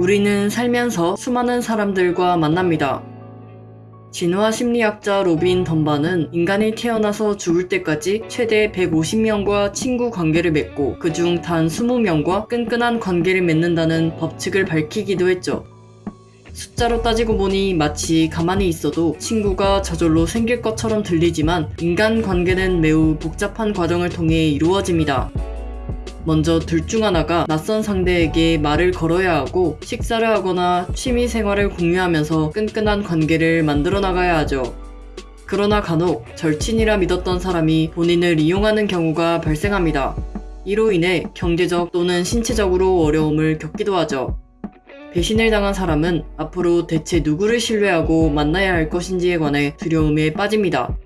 우리는 살면서 수많은 사람들과 만납니다. 진화 심리학자 로빈 던바는 인간이 태어나서 죽을 때까지 최대 150명과 친구 관계를 맺고 그중 단 20명과 끈끈한 관계를 맺는다는 법칙을 밝히기도 했죠. 숫자로 따지고 보니 마치 가만히 있어도 친구가 저절로 생길 것처럼 들리지만 인간 관계는 매우 복잡한 과정을 통해 이루어집니다. 먼저 둘 중 하나가 낯선 상대에게 말을 걸어야 하고 식사를 하거나 취미 생활을 공유하면서 끈끈한 관계를 만들어 나가야 하죠. 그러나 간혹 절친이라 믿었던 사람이 본인을 이용하는 경우가 발생합니다. 이로 인해 경제적 또는 신체적으로 어려움을 겪기도 하죠. 배신을 당한 사람은 앞으로 대체 누구를 신뢰하고 만나야 할 것인지에 관해 두려움에 빠집니다.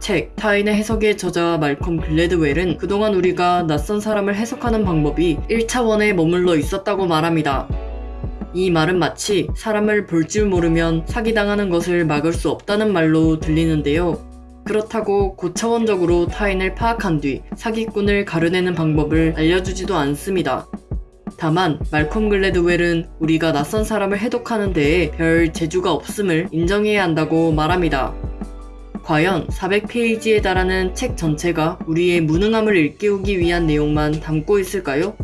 책 타인의 해석의 저자 말콤 글래드웰은 그동안 우리가 낯선 사람을 해석하는 방법이 1차원에 머물러 있었다고 말합니다. 이 말은 마치 사람을 볼 줄 모르면 사기당하는 것을 막을 수 없다는 말로 들리는데요. 그렇다고 고차원적으로 타인을 파악한 뒤 사기꾼을 가려내는 방법을 알려주지도 않습니다. 다만 말콤 글래드웰은 우리가 낯선 사람을 해독하는 데에 별 재주가 없음을 인정해야 한다고 말합니다. 과연 400페이지에 달하는 책 전체가 우리의 무능함을 일깨우기 위한 내용만 담고 있을까요?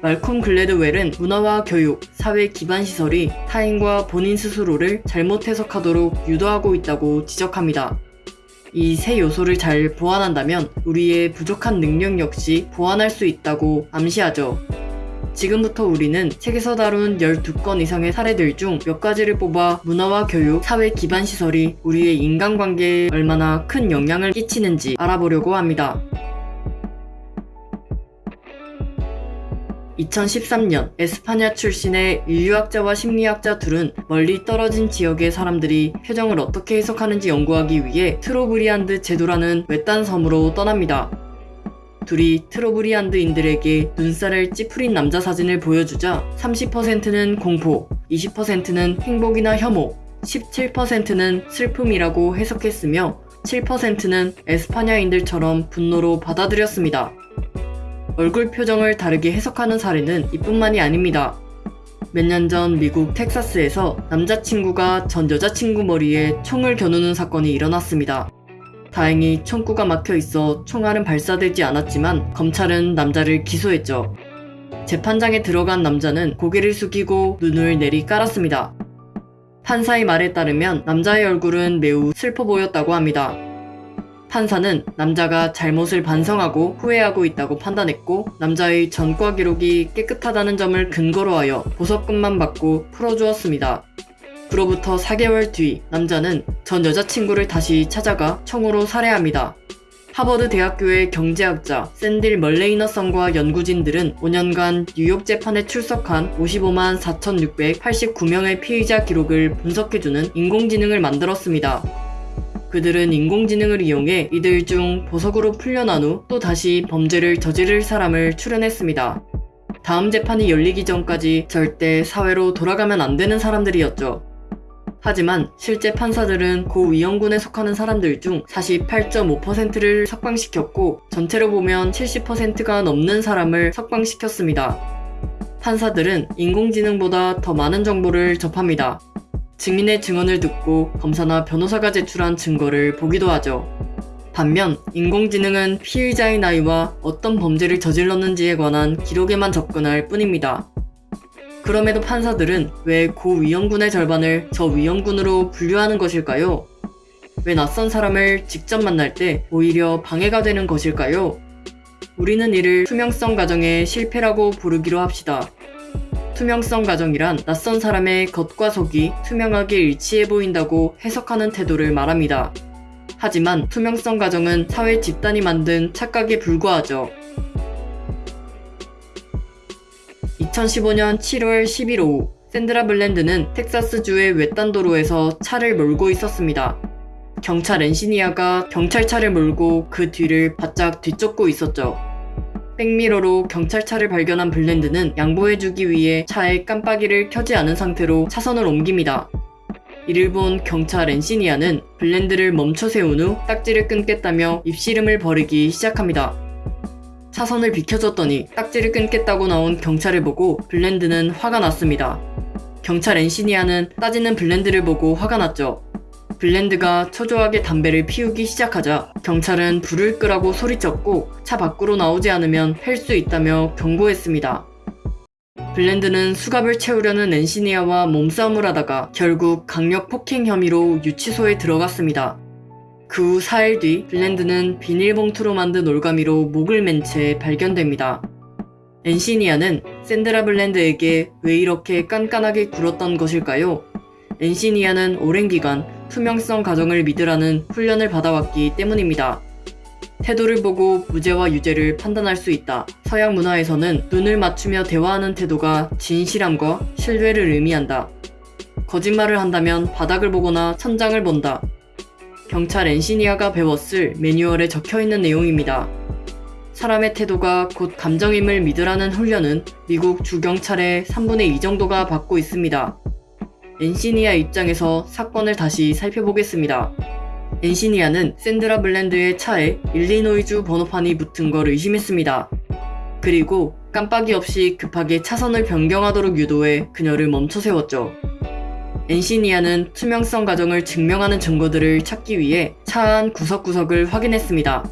말콤 글래드웰은 문화와 교육, 사회 기반 시설이 타인과 본인 스스로를 잘못 해석하도록 유도하고 있다고 지적합니다. 이 세 요소를 잘 보완한다면 우리의 부족한 능력 역시 보완할 수 있다고 암시하죠. 지금부터 우리는 책에서 다룬 12건 이상의 사례들 중 몇 가지를 뽑아 문화와 교육, 사회 기반 시설이 우리의 인간관계에 얼마나 큰 영향을 끼치는지 알아보려고 합니다. 2013년 에스파냐 출신의 인류학자와 심리학자 둘은 멀리 떨어진 지역의 사람들이 표정을 어떻게 해석하는지 연구하기 위해 트로브리안드 제도라는 외딴 섬으로 떠납니다. 둘이 트로브리안드인들에게 눈살을 찌푸린 남자 사진을 보여주자 30%는 공포, 20%는 행복이나 혐오, 17%는 슬픔이라고 해석했으며 7%는 에스파냐인들처럼 분노로 받아들였습니다. 얼굴 표정을 다르게 해석하는 사례는 이뿐만이 아닙니다. 몇 년 전 미국 텍사스에서 남자친구가 전 여자친구 머리에 총을 겨누는 사건이 일어났습니다. 다행히 총구가 막혀 있어 총알은 발사되지 않았지만 검찰은 남자를 기소했죠. 재판장에 들어간 남자는 고개를 숙이고 눈을 내리 깔았습니다. 판사의 말에 따르면 남자의 얼굴은 매우 슬퍼 보였다고 합니다. 판사는 남자가 잘못을 반성하고 후회하고 있다고 판단했고 남자의 전과 기록이 깨끗하다는 점을 근거로 하여 보석금만 받고 풀어주었습니다. 그로부터 4개월 뒤 남자는 전 여자친구를 다시 찾아가 총으로 살해합니다. 하버드 대학교의 경제학자 샌딜 멀레이너성과 연구진들은 5년간 뉴욕 재판에 출석한 55만 4,689명의 피의자 기록을 분석해주는 인공지능을 만들었습니다. 그들은 인공지능을 이용해 이들 중 보석으로 풀려난 후 또 다시 범죄를 저지를 사람을 추려냈습니다. 다음 재판이 열리기 전까지 절대 사회로 돌아가면 안 되는 사람들이었죠. 하지만 실제 판사들은 고 위험군에 속하는 사람들 중 48.5%를 석방시켰고 전체로 보면 70%가 넘는 사람을 석방시켰습니다. 판사들은 인공지능보다 더 많은 정보를 접합니다. 증인의 증언을 듣고 검사나 변호사가 제출한 증거를 보기도 하죠. 반면 인공지능은 피의자의 나이와 어떤 범죄를 저질렀는지에 관한 기록에만 접근할 뿐입니다. 그럼에도 판사들은 왜 고위험군의 절반을 저위험군으로 분류하는 것일까요? 왜 낯선 사람을 직접 만날 때 오히려 방해가 되는 것일까요? 우리는 이를 투명성 가정의 실패라고 부르기로 합시다. 투명성 가정이란 낯선 사람의 겉과 속이 투명하게 일치해 보인다고 해석하는 태도를 말합니다. 하지만 투명성 가정은 사회 집단이 만든 착각에 불과하죠. 2015년 7월 10일 오후 샌드라 블랜드는 텍사스주의 외딴 도로에서 차를 몰고 있었습니다. 경찰 엔시니아가 경찰차를 몰고 그 뒤를 바짝 뒤쫓고 있었죠. 백미러로 경찰차를 발견한 블랜드는 양보해주기 위해 차의 깜빡이를 켜지 않은 상태로 차선을 옮깁니다. 이를 본 경찰 엔시니아는 블랜드를 멈춰 세운 후 딱지를 끊겠다며 입씨름을 벌이기 시작합니다. 차선을 비켜줬더니 딱지를 끊겠다고 나온 경찰을 보고 블랜드는 화가 났습니다. 경찰 엔시니아는 따지는 블랜드를 보고 화가 났죠. 블랜드가 초조하게 담배를 피우기 시작하자 경찰은 불을 끄라고 소리쳤고 차 밖으로 나오지 않으면 팰수 있다며 경고했습니다. 블랜드는 수갑을 채우려는 엔시니아와 몸싸움을 하다가 결국 강력 폭행 혐의로 유치소에 들어갔습니다. 그 후 4일 뒤 블랜드는 비닐봉투로 만든 올가미로 목을 맨 채 발견됩니다. 엔시니아는 샌드라 블랜드에게 왜 이렇게 깐깐하게 굴었던 것일까요? 엔시니아는 오랜 기간 투명성 가정을 믿으라는 훈련을 받아왔기 때문입니다. 태도를 보고 무죄와 유죄를 판단할 수 있다. 서양 문화에서는 눈을 맞추며 대화하는 태도가 진실함과 신뢰를 의미한다. 거짓말을 한다면 바닥을 보거나 천장을 본다. 경찰 엔시니아가 배웠을 매뉴얼에 적혀 있는 내용입니다. 사람의 태도가 곧 감정임을 믿으라는 훈련은 미국 주경찰의 3분의 2 정도가 받고 있습니다. 엔시니아 입장에서 사건을 다시 살펴보겠습니다. 엔시니아는 샌드라 블랜드의 차에 일리노이주 번호판이 붙은 걸 의심했습니다. 그리고 깜빡이 없이 급하게 차선을 변경하도록 유도해 그녀를 멈춰 세웠죠. 엔시니아는 투명성 과정을 증명하는 증거들을 찾기 위해 차 안 구석구석을 확인했습니다.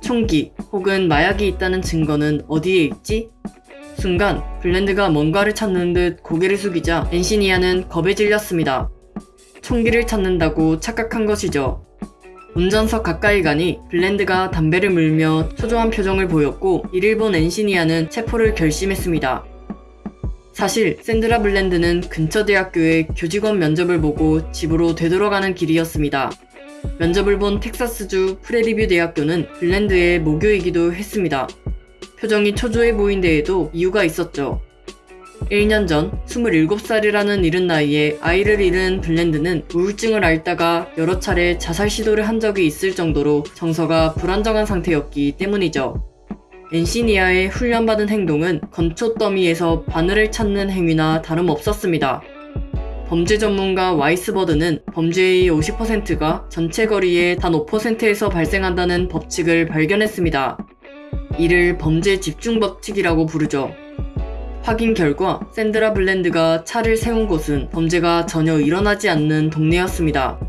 총기 혹은 마약이 있다는 증거는 어디에 있지? 순간 블랜드가 뭔가를 찾는 듯 고개를 숙이자 엔시니아는 겁에 질렸습니다. 총기를 찾는다고 착각한 것이죠. 운전석 가까이 가니 블랜드가 담배를 물며 초조한 표정을 보였고 이를 본 엔시니아는 체포를 결심했습니다. 사실 샌드라 블랜드는 근처 대학교의 교직원 면접을 보고 집으로 되돌아가는 길이었습니다. 면접을 본 텍사스주 프레리뷰 대학교는 블랜드의 모교이기도 했습니다. 표정이 초조해 보인 데에도 이유가 있었죠. 1년 전 27살이라는 이른 나이에 아이를 잃은 블랜드는 우울증을 앓다가 여러 차례 자살 시도를 한 적이 있을 정도로 정서가 불안정한 상태였기 때문이죠. 엔시니아의 훈련받은 행동은 건초 더미에서 바늘을 찾는 행위나 다름없었습니다. 범죄 전문가 와이스버드는 범죄의 50%가 전체 거리의 단 5%에서 발생한다는 법칙을 발견했습니다. 이를 범죄 집중 법칙이라고 부르죠. 확인 결과 샌드라 블랜드가 차를 세운 곳은 범죄가 전혀 일어나지 않는 동네였습니다.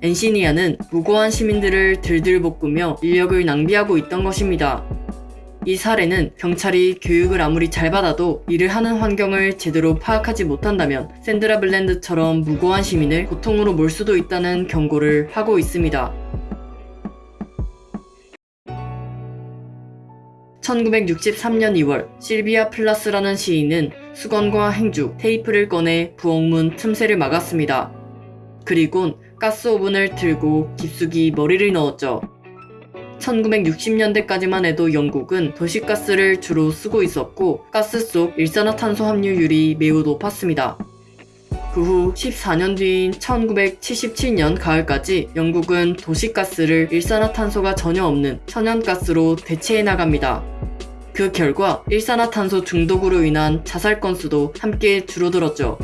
엔시니아는 무고한 시민들을 들들 볶으며 인력을 낭비하고 있던 것입니다. 이 사례는 경찰이 교육을 아무리 잘 받아도 일을 하는 환경을 제대로 파악하지 못한다면 샌드라 블랜드처럼 무고한 시민을 고통으로 몰 수도 있다는 경고를 하고 있습니다. 1963년 2월 실비아 플라스라는 시인은 수건과 행주, 테이프를 꺼내 부엌문 틈새를 막았습니다. 그리곤 가스 오븐을 틀고 깊숙이 머리를 넣었죠. 1960년대까지만 해도 영국은 도시가스를 주로 쓰고 있었고 가스 속 일산화탄소 함유율이 매우 높았습니다. 그 후 14년 뒤인 1977년 가을까지 영국은 도시가스를 일산화탄소가 전혀 없는 천연가스로 대체해 나갑니다. 그 결과 일산화탄소 중독으로 인한 자살 건수도 함께 줄어들었죠.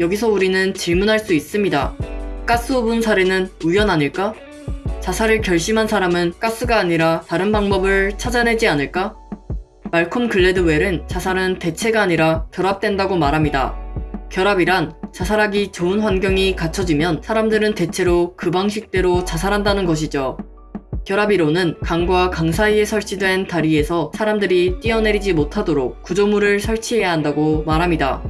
여기서 우리는 질문할 수 있습니다. 가스오븐 사례는 우연 아닐까? 자살을 결심한 사람은 가스가 아니라 다른 방법을 찾아내지 않을까? 말콤 글래드웰은 자살은 대체가 아니라 결합된다고 말합니다. 결합이란 자살하기 좋은 환경이 갖춰지면 사람들은 대체로 그 방식대로 자살한다는 것이죠. 결합이론은 강과 강 사이에 설치된 다리에서 사람들이 뛰어내리지 못하도록 구조물을 설치해야 한다고 말합니다.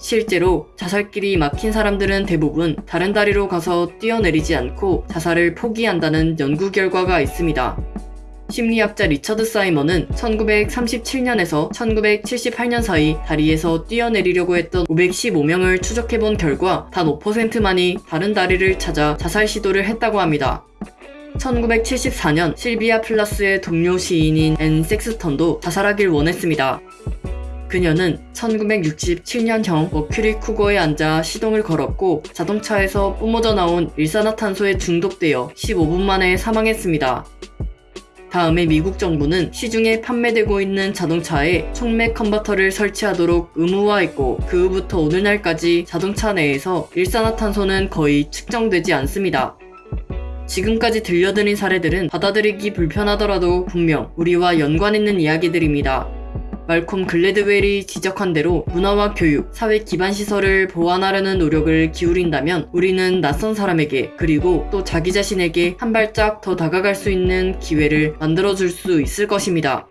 실제로 자살길이 막힌 사람들은 대부분 다른 다리로 가서 뛰어내리지 않고 자살을 포기한다는 연구 결과가 있습니다. 심리학자 리처드 사이먼은 1937년에서 1978년 사이 다리에서 뛰어내리려고 했던 515명을 추적해본 결과 단 5%만이 다른 다리를 찾아 자살 시도를 했다고 합니다. 1974년 실비아 플라스의 동료 시인인 앤 섹스턴도 자살하길 원했습니다. 그녀는 1967년형 머큐리 쿠거에 앉아 시동을 걸었고 자동차에서 뿜어져 나온 일산화탄소에 중독되어 15분 만에 사망했습니다. 다음에 미국 정부는 시중에 판매되고 있는 자동차에 총맥 컨버터를 설치하도록 의무화했고 그 후부터 오늘날까지 자동차 내에서 일산화탄소는 거의 측정되지 않습니다. 지금까지 들려드린 사례들은 받아들이기 불편하더라도 분명 우리와 연관 있는 이야기들입니다. 말콤 글래드웰이 지적한 대로 문화와 교육, 사회 기반 시설을 보완하려는 노력을 기울인다면 우리는 낯선 사람에게 그리고 또 자기 자신에게 한 발짝 더 다가갈 수 있는 기회를 만들어줄 수 있을 것입니다.